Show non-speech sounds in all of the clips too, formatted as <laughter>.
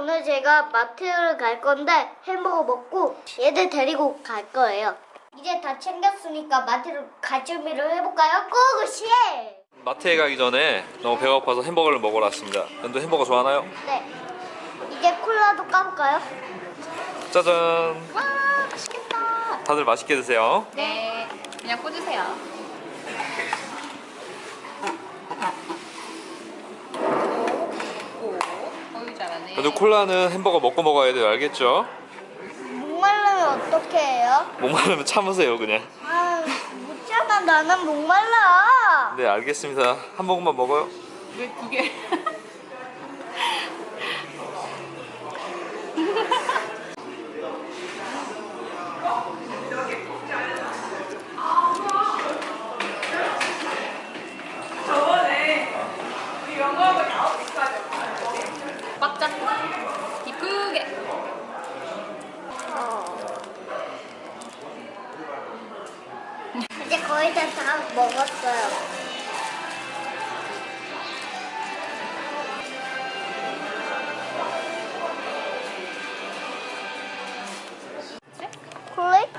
오늘 제가 마트를 갈 건데 햄버거 먹고 얘들 데리고 갈 거예요. 이제 다 챙겼으니까 마트를 갈 준비를 해볼까요? 고고씨! 마트에 가기 전에 너무 배가 고파서 햄버거를 먹으러 왔습니다. 연두 햄버거 좋아하나요? 네. 이제 콜라도 까볼까요? 짜잔. 와 맛있겠다. 다들 맛있게 드세요. 네, 그냥 꽂으세요. 오, 오, 잘하네. 연두 콜라는 햄버거 먹고 먹어야 돼요. 알겠죠? 목마르면 어떻게 해요? 목마르면 참으세요 그냥. 아, 못 참아. 나는 목말라. 네 알겠습니다. 한 모금만 먹어요. 왜 두 개? <laughs> 꽉 잡고 이쁘게 이제 거의 다, 다 먹었어요.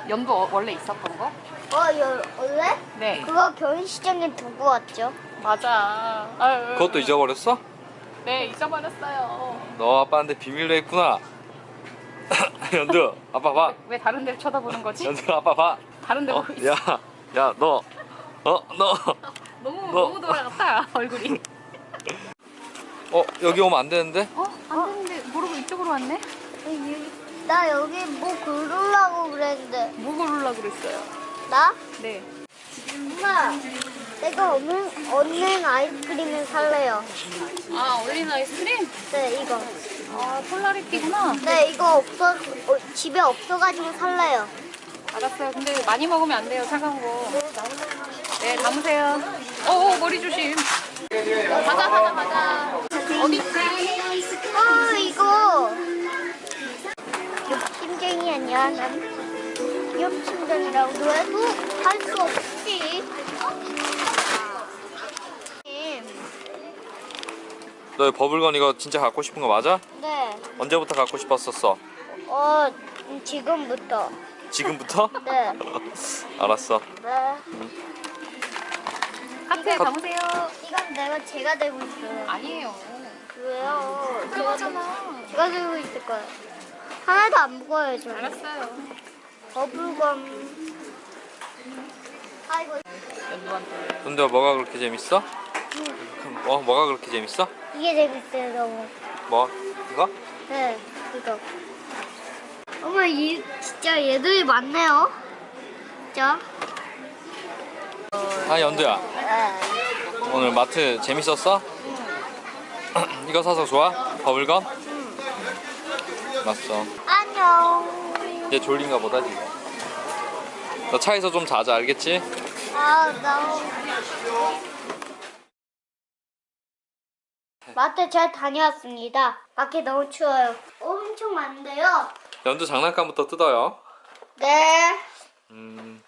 연도 어- 원래 있었던 거? 어, 여, 원래? 네 그거 결혼시장에 두고 왔죠. 맞아 아유. 그것도 잊어버렸어? 네 잊어버렸어요 너 아빠한테 비밀로 했구나. <laughs> 연두 아빠 봐. 왜 다른 데를 쳐다보는 거지? 연두 아빠 봐. 다른 데 어, 보고 있어 야, 야, 너, 어, 너, <laughs> 너무 너. 너무 돌아갔다 얼굴이 어, 여기 오면 안 되는데? 어? 안 되는데 모르고 이쪽으로 왔네? 나 여기 뭐 그러려고 그랬는데. 뭐 고르려고 그랬어요? 나? 네 엄마, 내가 얼른, 얼른 아이스크림을 살래요. 아 올린 아이스크림? 네, 이거. 아 폴라리티구나 네, 이거 없어, 어, 집에 없어가지고 살래요. 알았어요 근데 많이 먹으면 안 돼요 차가운 거 네 담으세요 어 머리 조심 가자 가자 가자 어디 있지? 어, 이거. 욕심쟁이 아니야, 난. 욕심쟁이라고 해도 할 수 없지. 너 버블건 이거 진짜 갖고 싶은 거 맞아? 네, 언제부터 갖고 싶었었어? 어, 지금부터. 지금부터? <laughs> 네, 알았어. 네. 카트에 담으세요 이건 내가 제가 들고 있어요. 아니에요 왜요? 그거잖아 제가 들고 있을 거예요. 하나도 안 무거워요, 저. 알았어요 버블검. 아이고, 연두한테 근데 뭐가 그렇게 재밌어? 어, 뭐가 그렇게 재밌어? 이게 재밌어요, 너무. 뭐? 이거? 네, 이거. 어머, 이 진짜 얘들이 많네요. 진짜. 아, 연두야. 네. 오늘 마트 재밌었어? <clears throat> 이거 사서 좋아? 버블건? 맞어. 안녕. 얘 졸린가 보다 지금. 너 차에서 좀 자자, 알겠지? 아, 나. 마트 잘 다녀왔습니다. 밖에 너무 추워요. 엄청 많은데요. 연두 장난감부터 뜯어요. 네. 음,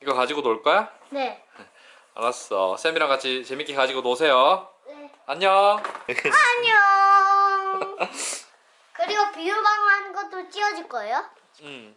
이거 가지고 놀 거야? 네. 알았어. 쌤이랑 같이 재밌게 가지고 노세요. 네. 안녕. 안녕. 그리고 비누방울 하는 것도 찍어줄 거예요? 음.